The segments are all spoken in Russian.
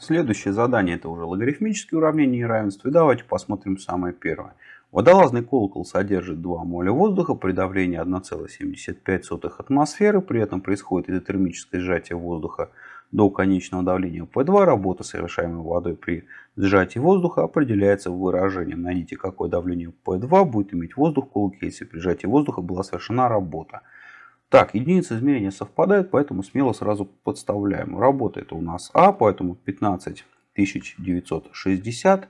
Следующее задание это уже логарифмические уравнения неравенства. И давайте посмотрим самое первое. Водолазный колокол содержит 2 моля воздуха при давлении 1,75 атмосферы. При этом происходит изотермическое сжатие воздуха до конечного давления P2. Работа, совершаемая водой при сжатии воздуха, определяется выражением. Найдите, какое давление P2 будет иметь воздух в колоколе, если при сжатии воздуха была совершена работа. Так, единицы измерения совпадают, поэтому смело сразу подставляем. Работает у нас А, поэтому 15960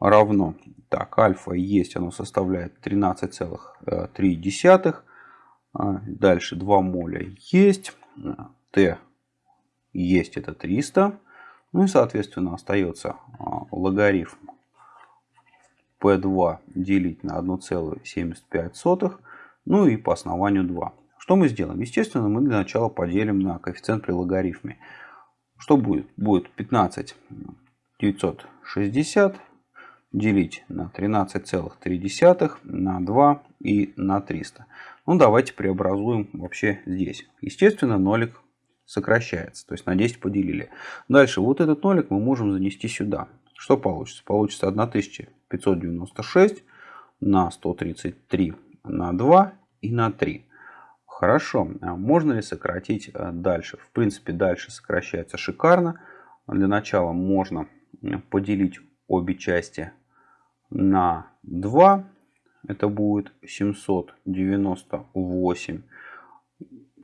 равно. Так, альфа есть, оно составляет 13,3. А, дальше 2 моля есть. Т есть, это 300. Ну и, соответственно, остается а, логарифм P2 делить на 1,75. Ну и по основанию 2. Что мы сделаем? Естественно, мы для начала поделим на коэффициент при логарифме. Что будет? Будет 15 960 делить на 13,3 на 2 и на 300. Ну, давайте преобразуем вообще здесь. Естественно, нолик сокращается. То есть на 10 поделили. Дальше вот этот нолик мы можем занести сюда. Что получится? Получится 1596 на 133 на 2 и на 3. Хорошо, а можно ли сократить э, дальше? В принципе, дальше сокращается шикарно. Для начала можно э, поделить обе части на 2. Это будет 798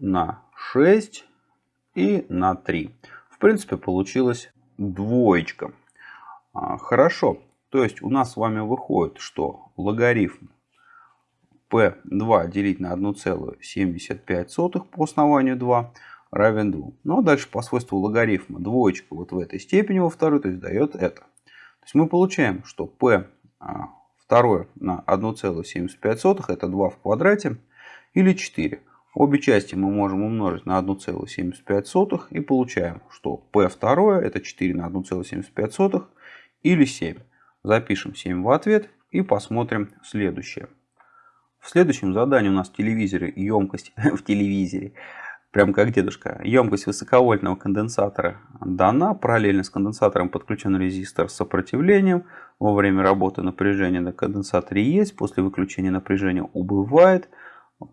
на 6 и на 3. В принципе, получилась двоечка. А, хорошо. То есть у нас с вами выходит, что логарифм P2 делить на 1,75 по основанию 2 равен 2. Ну а дальше по свойству логарифма двоечка вот в этой степени во второй, то есть дает это. То есть мы получаем, что P а, второе на 1,75 это 2 в квадрате или 4. Обе части мы можем умножить на 1,75 и получаем, что P второе это 4 на 1,75 или 7. Запишем 7 в ответ и посмотрим следующее. В следующем задании у нас в телевизоре емкость в телевизоре, прям как дедушка, емкость высоковольтного конденсатора дана. Параллельно с конденсатором подключен резистор с сопротивлением. Во время работы напряжение на конденсаторе есть, после выключения напряжения убывает.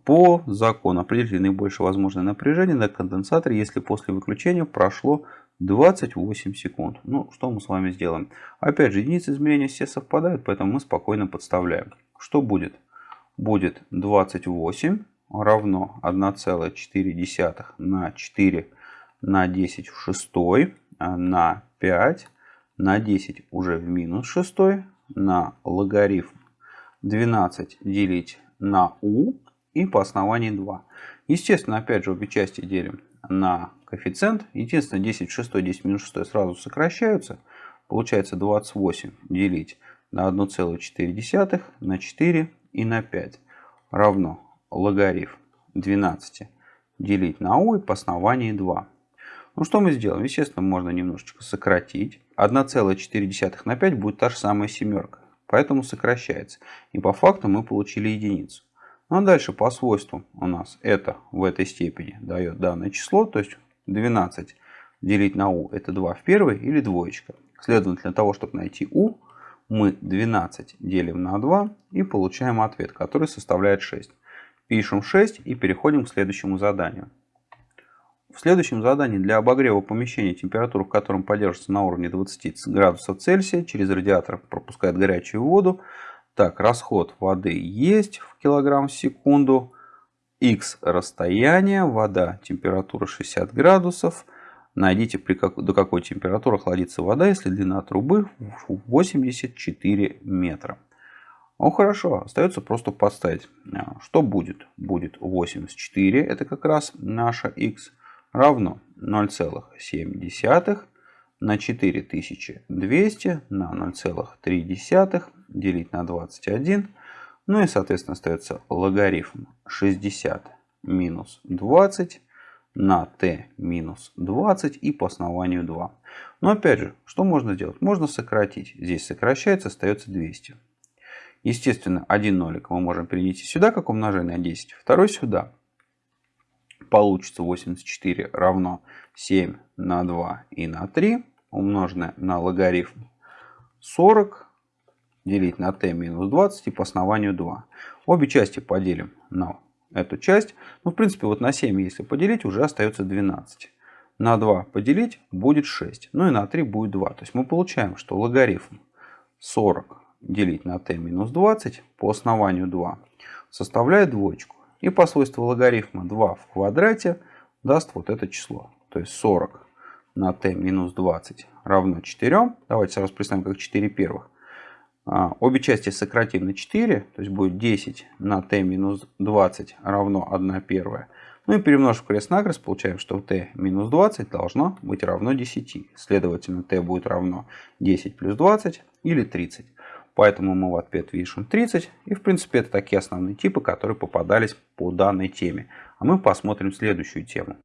По закону определить наибольшее возможное напряжение на конденсаторе, если после выключения прошло 28 секунд. Ну, что мы с вами сделаем? Опять же, единицы измерения все совпадают, поэтому мы спокойно подставляем. Что будет? Будет 28 равно 1,4 на 4 на 10 в 6 а на 5 на 10 уже в минус 6 на логарифм 12 делить на u и по основанию 2. Естественно, опять же, обе части делим на коэффициент. Единственное, 10 в 6, 10 минус 6 сразу сокращаются. Получается 28 делить на 1,4 на 4 и на 5 равно логарифм 12 делить на u и по основанию 2. Ну что мы сделаем? Естественно, можно немножечко сократить. 1,4 на 5 будет та же самая семерка. Поэтому сокращается. И по факту мы получили единицу. Ну а дальше по свойству у нас это в этой степени дает данное число. То есть 12 делить на u это 2 в первой или двоечка. Следовательно, для того, чтобы найти u, мы 12 делим на 2 и получаем ответ, который составляет 6. Пишем 6 и переходим к следующему заданию. В следующем задании для обогрева помещения, температура в котором поддерживается на уровне 20 градусов Цельсия, через радиатор пропускает горячую воду. Так, расход воды есть в килограмм в секунду. X расстояние, вода, температура 60 градусов. Найдите, при как, до какой температуры охладится вода, если длина трубы 84 метра. Ну хорошо, остается просто подставить. А, что будет? Будет 84, это как раз наша x, равно 0,7 на 4200 на 0,3 делить на 21. Ну и соответственно остается логарифм 60 минус 20 на t минус 20 и по основанию 2. Но опять же, что можно сделать? Можно сократить. Здесь сокращается, остается 200. Естественно, один нолик мы можем перенести сюда, как умножение на 10, второй сюда. Получится 84 равно 7 на 2 и на 3. умноженное на логарифм 40 делить на t минус 20 и по основанию 2. Обе части поделим на эту часть. Ну, в принципе, вот на 7, если поделить, уже остается 12. На 2 поделить будет 6. Ну и на 3 будет 2. То есть мы получаем, что логарифм 40 делить на t минус 20 по основанию 2 составляет двоечку. И по свойству логарифма 2 в квадрате даст вот это число. То есть 40 на t минус 20 равно 4. Давайте сразу представим как 4 первых. А, обе части сократим на 4, то есть будет 10 на t минус 20 равно 1 первая. Ну и перемножив крест-накрест, получаем, что t минус 20 должно быть равно 10. Следовательно, t будет равно 10 плюс 20 или 30. Поэтому мы в ответ пишем 30. И в принципе это такие основные типы, которые попадались по данной теме. А мы посмотрим следующую тему.